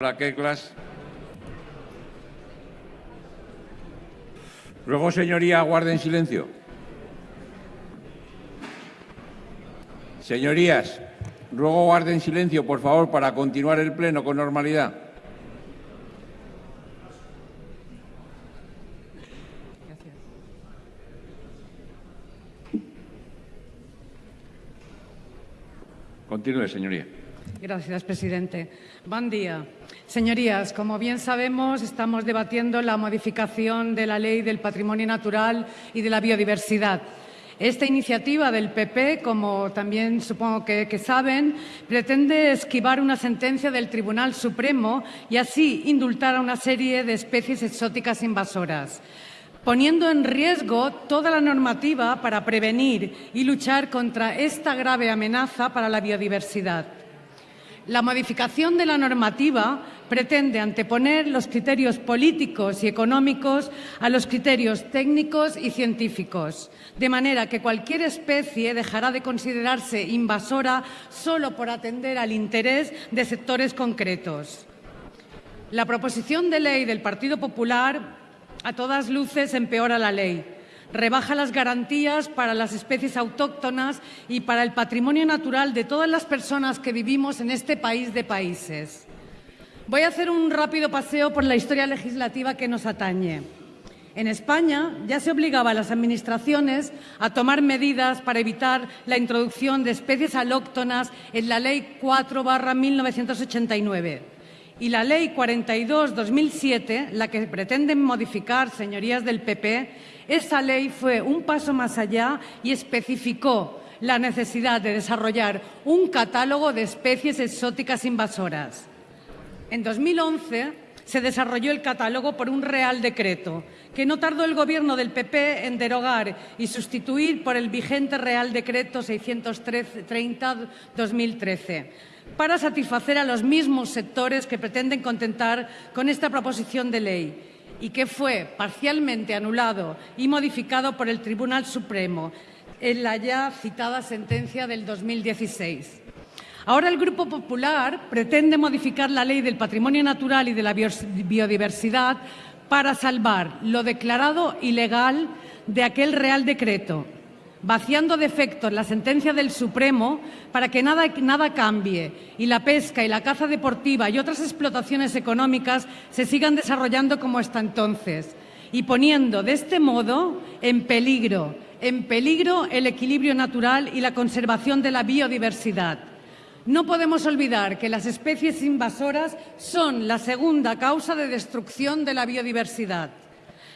Hola, Keklas. Ruego, señoría, guarden silencio. Señorías, ruego guarden silencio, por favor, para continuar el pleno con normalidad. Continúe, señoría. Gracias, presidente. Buen día. Señorías, como bien sabemos, estamos debatiendo la modificación de la Ley del Patrimonio Natural y de la Biodiversidad. Esta iniciativa del PP, como también supongo que, que, saben, pretende esquivar una sentencia del Tribunal Supremo y así indultar a una serie de especies exóticas invasoras poniendo en riesgo toda la normativa para prevenir y luchar contra esta grave amenaza para la biodiversidad. La modificación de la normativa pretende anteponer los criterios políticos y económicos a los criterios técnicos y científicos, de manera que cualquier especie dejará de considerarse invasora solo por atender al interés de sectores concretos. La proposición de ley del Partido Popular a todas luces empeora la ley rebaja las garantías para las especies autóctonas y para el patrimonio natural de todas las personas que vivimos en este país de países. Voy a hacer un rápido paseo por la historia legislativa que nos atañe. En España ya se obligaba a las Administraciones a tomar medidas para evitar la introducción de especies alóctonas en la Ley 4-1989 y la Ley 42-2007, la que pretenden modificar, señorías del PP, esa ley fue un paso más allá y especificó la necesidad de desarrollar un catálogo de especies exóticas invasoras. En 2011 se desarrolló el catálogo por un Real Decreto, que no tardó el Gobierno del PP en derogar y sustituir por el vigente Real Decreto 630-2013, para satisfacer a los mismos sectores que pretenden contentar con esta proposición de ley y que fue parcialmente anulado y modificado por el Tribunal Supremo en la ya citada sentencia del 2016. Ahora el Grupo Popular pretende modificar la Ley del Patrimonio Natural y de la Biodiversidad para salvar lo declarado ilegal de aquel Real Decreto vaciando de efectos la sentencia del Supremo para que nada, nada, cambie y la pesca y la caza deportiva y otras explotaciones económicas se sigan desarrollando como hasta entonces y poniendo de este modo en peligro, en peligro el equilibrio natural y la conservación de la biodiversidad. No podemos olvidar que las especies invasoras son la segunda causa de destrucción de la biodiversidad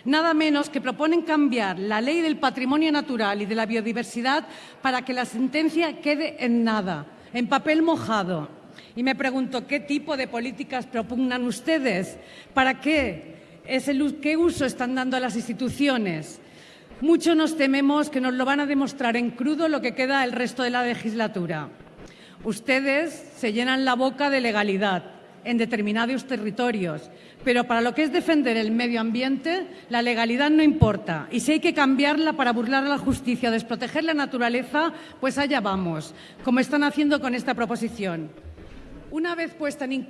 nada menos que proponen cambiar la ley del patrimonio natural y de la biodiversidad para que la sentencia quede en nada, en papel mojado. Y me pregunto, ¿qué tipo de políticas propugnan ustedes? ¿Para qué? ¿Es el, ¿Qué uso están dando a las instituciones? Mucho nos tememos que nos lo van a demostrar en crudo lo que queda el resto de la legislatura. Ustedes se llenan la boca de legalidad en determinados territorios, pero para lo que es defender el medio ambiente, la legalidad no importa. Y si hay que cambiarla para burlar a la justicia desproteger la naturaleza, pues allá vamos, como están haciendo con esta proposición. Una vez puesta en,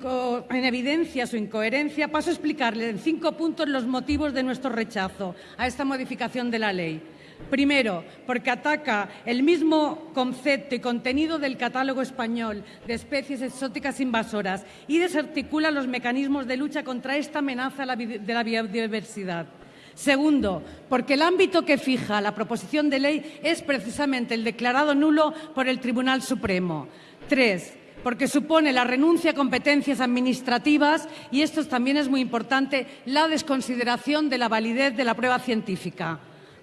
en, evidencia su incoherencia, paso a explicarle en cinco puntos los motivos de nuestro rechazo a esta modificación de la ley. Primero, porque ataca el mismo concepto y contenido del catálogo español de especies exóticas invasoras y desarticula los mecanismos de lucha contra esta amenaza de la biodiversidad. Segundo, porque el ámbito que fija la proposición de ley es precisamente el declarado nulo por el Tribunal Supremo. Tres, porque supone la renuncia a competencias administrativas y esto también es muy importante, la desconsideración de la validez de la prueba científica.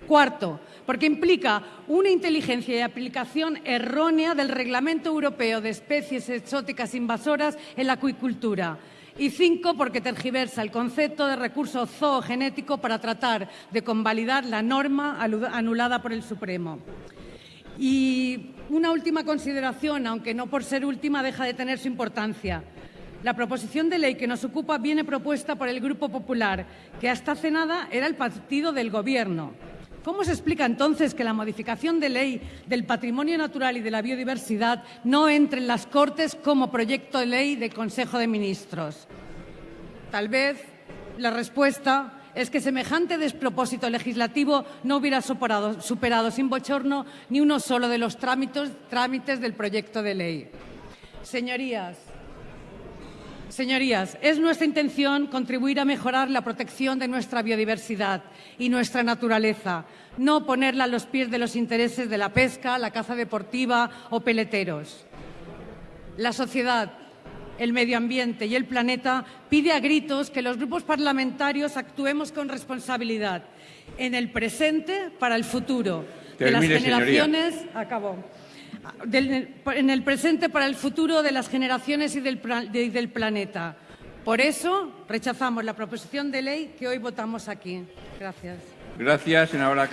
Cuarto, porque implica una inteligencia y aplicación errónea del Reglamento Europeo de Especies Exóticas Invasoras en la acuicultura. Y cinco, porque tergiversa el concepto de recurso zoogenético para tratar de convalidar la norma anulada por el Supremo. Y una última consideración, aunque no por ser última deja de tener su importancia. La proposición de ley que nos ocupa viene propuesta por el Grupo Popular, que hasta hace nada era el partido del Gobierno. ¿Cómo se explica entonces que la modificación de ley del patrimonio natural y de la biodiversidad no entre en las Cortes como proyecto de ley del Consejo de Ministros? Tal vez la respuesta es que semejante despropósito legislativo no hubiera superado, sin bochorno ni uno solo de los trámites del proyecto de ley. Señorías, Señorías, es nuestra intención contribuir a mejorar la protección de nuestra biodiversidad y nuestra naturaleza, no ponerla a los pies de los intereses de la pesca, la caza deportiva o peleteros. La sociedad, el medio ambiente y el planeta pide a gritos que los grupos parlamentarios actuemos con responsabilidad en el presente para el futuro de las generaciones. Acabó. En el presente para el futuro de las generaciones y del, planeta. Por eso rechazamos la proposición de ley que hoy votamos aquí. Gracias. Gracias, senadora.